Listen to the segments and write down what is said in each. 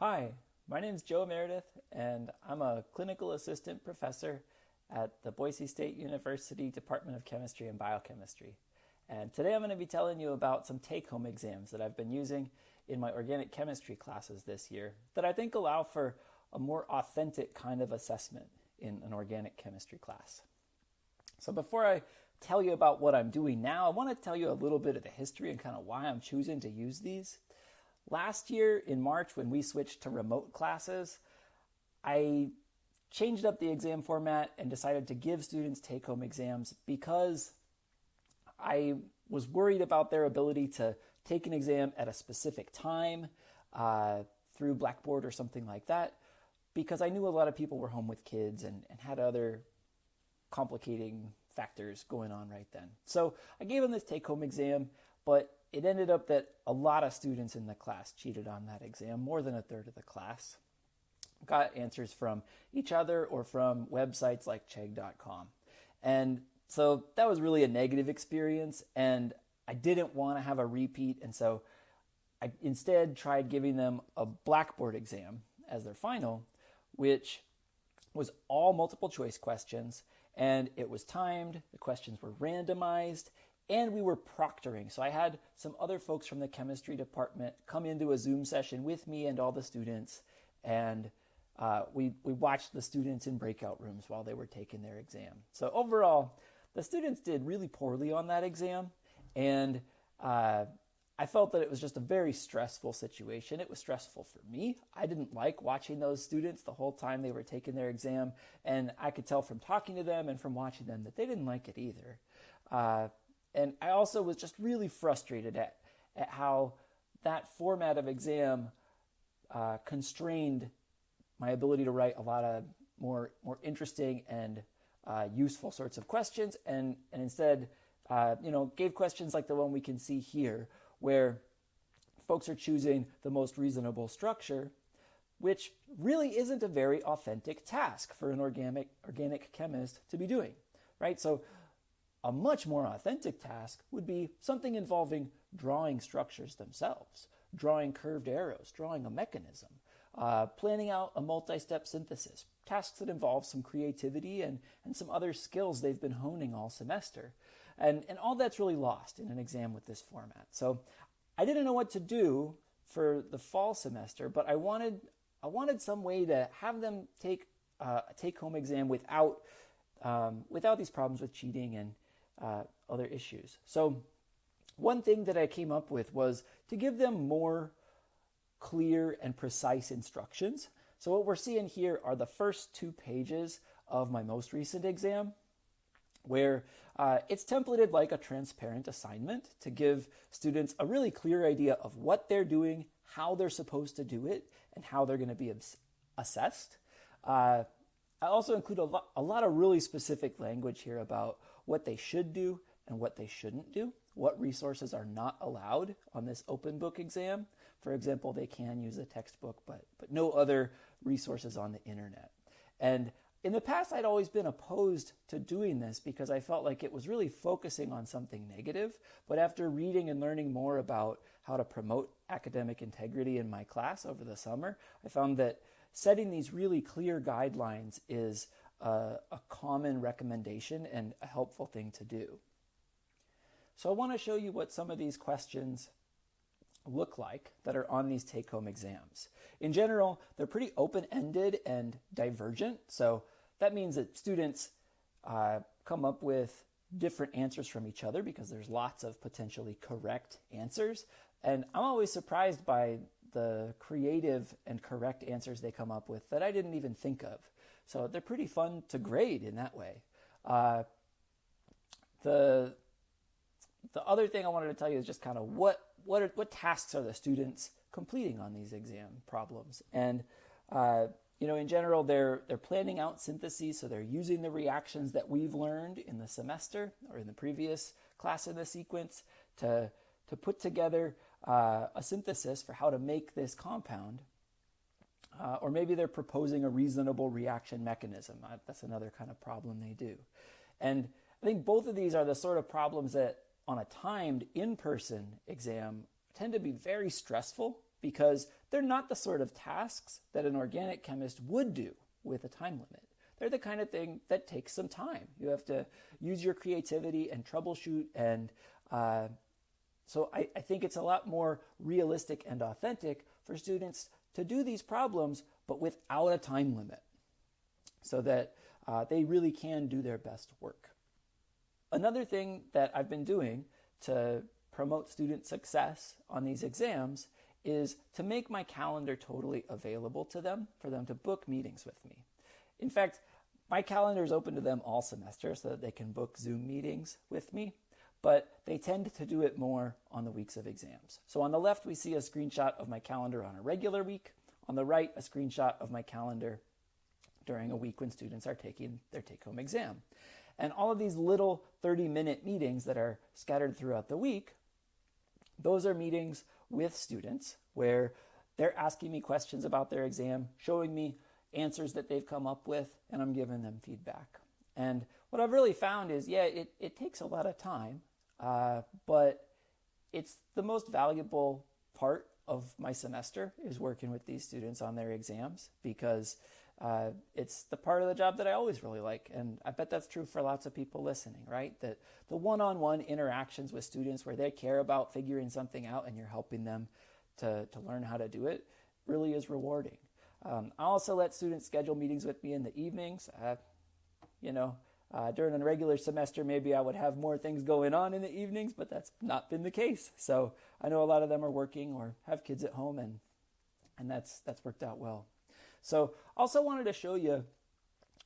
Hi, my name is Joe Meredith, and I'm a clinical assistant professor at the Boise State University Department of Chemistry and Biochemistry. And today I'm going to be telling you about some take home exams that I've been using in my organic chemistry classes this year that I think allow for a more authentic kind of assessment in an organic chemistry class. So before I tell you about what I'm doing now, I want to tell you a little bit of the history and kind of why I'm choosing to use these. Last year in March, when we switched to remote classes, I changed up the exam format and decided to give students take home exams because I was worried about their ability to take an exam at a specific time uh, through Blackboard or something like that, because I knew a lot of people were home with kids and, and had other complicating factors going on right then. So I gave them this take home exam, but it ended up that a lot of students in the class cheated on that exam, more than a third of the class. Got answers from each other or from websites like Chegg.com. And so that was really a negative experience, and I didn't want to have a repeat, and so I instead tried giving them a Blackboard exam as their final, which was all multiple choice questions, and it was timed, the questions were randomized, and we were proctoring. So I had some other folks from the chemistry department come into a Zoom session with me and all the students, and uh, we we watched the students in breakout rooms while they were taking their exam. So overall, the students did really poorly on that exam, and uh, I felt that it was just a very stressful situation. It was stressful for me. I didn't like watching those students the whole time they were taking their exam, and I could tell from talking to them and from watching them that they didn't like it either. Uh, and I also was just really frustrated at, at how that format of exam uh, constrained my ability to write a lot of more, more interesting and uh, useful sorts of questions, and, and instead, uh, you know, gave questions like the one we can see here, where folks are choosing the most reasonable structure, which really isn't a very authentic task for an organic, organic chemist to be doing, right? So a much more authentic task would be something involving drawing structures themselves, drawing curved arrows, drawing a mechanism, uh, planning out a multi step synthesis, tasks that involve some creativity and, and some other skills they've been honing all semester. And, and all that's really lost in an exam with this format. So I didn't know what to do for the fall semester, but I wanted, I wanted some way to have them take uh, a take home exam without, um, without these problems with cheating and, uh, other issues. So, one thing that I came up with was to give them more clear and precise instructions. So, what we're seeing here are the first two pages of my most recent exam, where uh, it's templated like a transparent assignment to give students a really clear idea of what they're doing, how they're supposed to do it, and how they're going to be assessed. Uh, I also include a lot, a lot of really specific language here about what they should do and what they shouldn't do, what resources are not allowed on this open book exam. For example, they can use a textbook, but, but no other resources on the internet. And in the past, I'd always been opposed to doing this because I felt like it was really focusing on something negative. But after reading and learning more about how to promote academic integrity in my class over the summer, I found that setting these really clear guidelines is a, a common recommendation and a helpful thing to do. So I want to show you what some of these questions look like that are on these take home exams. In general, they're pretty open ended and divergent. So that means that students uh, come up with different answers from each other because there's lots of potentially correct answers. And I'm always surprised by the creative and correct answers they come up with that I didn't even think of. So they're pretty fun to grade in that way. Uh, the the other thing I wanted to tell you is just kind of what what are, what tasks are the students completing on these exam problems and uh, you know in general they're they're planning out syntheses so they're using the reactions that we've learned in the semester or in the previous class in the sequence to to put together uh, a synthesis for how to make this compound. Uh, or maybe they're proposing a reasonable reaction mechanism. Uh, that's another kind of problem they do. And I think both of these are the sort of problems that on a timed in person exam tend to be very stressful because they're not the sort of tasks that an organic chemist would do with a time limit. They're the kind of thing that takes some time. You have to use your creativity and troubleshoot. And uh, so I, I think it's a lot more realistic and authentic for students to do these problems, but without a time limit so that uh, they really can do their best work. Another thing that I've been doing to promote student success on these exams is to make my calendar totally available to them for them to book meetings with me. In fact, my calendar is open to them all semester so that they can book Zoom meetings with me, but they tend to do it more on the weeks of exams. So on the left, we see a screenshot of my calendar on a regular week. On the right, a screenshot of my calendar during a week when students are taking their take home exam. And all of these little 30 minute meetings that are scattered throughout the week, those are meetings with students where they're asking me questions about their exam, showing me answers that they've come up with, and I'm giving them feedback. And what I've really found is, yeah, it, it takes a lot of time, uh, but it's the most valuable part of my semester is working with these students on their exams because uh, it's the part of the job that I always really like. And I bet that's true for lots of people listening, right? That the one on one interactions with students where they care about figuring something out and you're helping them to, to learn how to do it really is rewarding. Um, I also let students schedule meetings with me in the evenings. Uh, you know, uh, during a regular semester, maybe I would have more things going on in the evenings, but that's not been the case. So I know a lot of them are working or have kids at home, and and that's that's worked out well. So also wanted to show you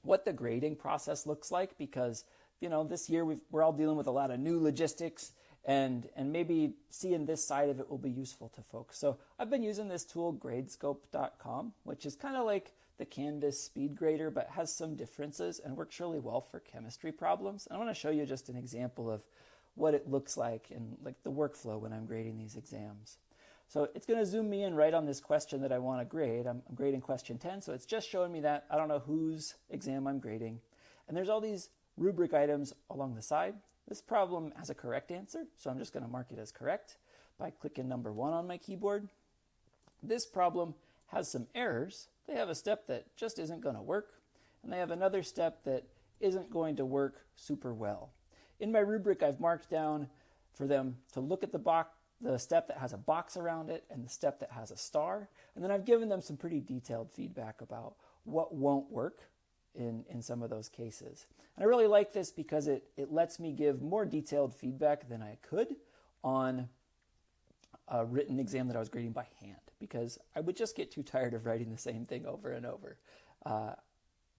what the grading process looks like because you know this year we are all dealing with a lot of new logistics and and maybe seeing this side of it will be useful to folks. So I've been using this tool gradescope.com, which is kind of like the Canvas speed grader, but has some differences and works really well for chemistry problems. I want to show you just an example of what it looks like and like the workflow when I'm grading these exams. So it's going to zoom me in right on this question that I want to grade. I'm, I'm, grading question 10, so it's just showing me that. I don't know whose exam I'm grading. And there's all these rubric items along the side. This problem has a correct answer, so I'm just going to mark it as correct by clicking number one on my keyboard. This problem has some errors. They have a step that just isn't going to work, and they have another step that isn't going to work super well. In my rubric, I've marked down for them to look at the box the step that has a box around it and the step that has a star. And then I've given them some pretty detailed feedback about what won't work in, in some of those cases. And I really like this because it, it lets me give more detailed feedback than I could on a written exam that I was grading by hand because I would just get too tired of writing the same thing over and over. Uh,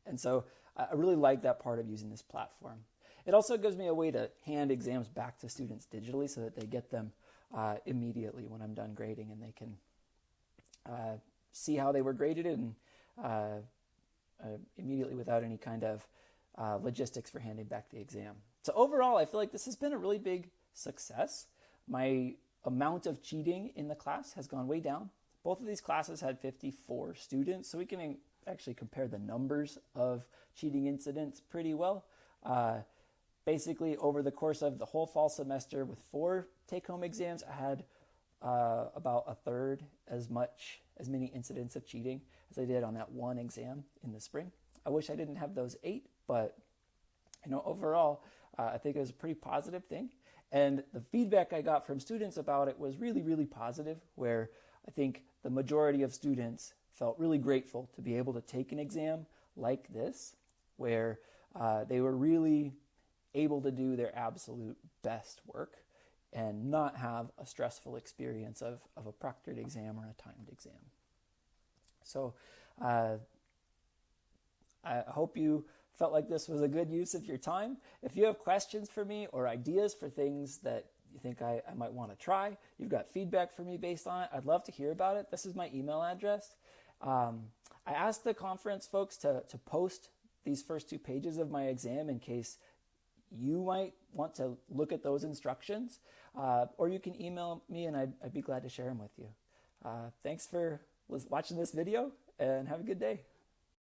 and so I really like that part of using this platform. It also gives me a way to hand exams back to students digitally so that they get them uh, immediately when I'm done grading, and they can uh, see how they were graded and uh, uh immediately without any kind of uh, logistics for handing back the exam. So overall, I feel like this has been a really big success. My amount of cheating in the class has gone way down. Both of these classes had 54 students, so we can actually compare the numbers of cheating incidents pretty well. Uh, basically over the course of the whole fall semester with four take-home exams, I had uh, about a third as much as many incidents of cheating as I did on that one exam in the spring. I wish I didn't have those eight, but you know overall, uh, I think it was a pretty positive thing. And the feedback I got from students about it was really, really positive. Where I think the majority of students felt really grateful to be able to take an exam like this, where uh, they were really able to do their absolute best work and not have a stressful experience of, of a proctored exam or a timed exam. So uh, I hope you felt like this was a good use of your time. If you have questions for me or ideas for things that you think I, I might want to try, you've got feedback for me based on it, I'd love to hear about it. This is my email address. Um, I asked the conference folks to, to post these first two pages of my exam in case you might want to look at those instructions, uh, or you can email me and I'd, I'd, be glad to share them with you. Uh, thanks for watching this video and have a good day.